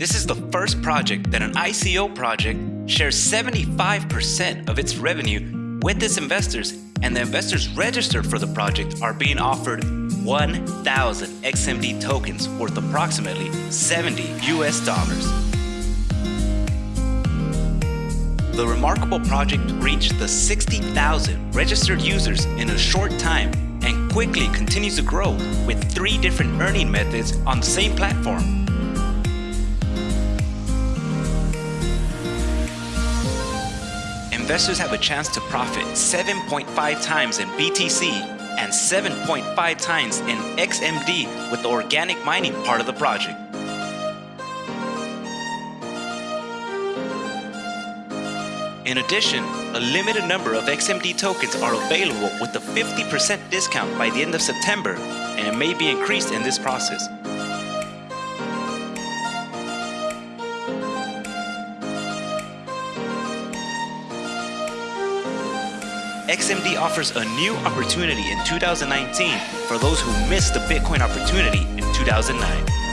This is the first project that an ICO project shares 75% of its revenue with its investors, and the investors registered for the project are being offered 1,000 XMD tokens worth approximately 70 US dollars. The remarkable project reached the 60,000 registered users in a short time and quickly continues to grow with three different earning methods on the same platform. Investors have a chance to profit 7.5 times in BTC and 7.5 times in XMD with the organic mining part of the project. In addition, a limited number of XMD tokens are available with a 50% discount by the end of September, and it may be increased in this process. XMD offers a new opportunity in 2019 for those who missed the Bitcoin opportunity in 2009.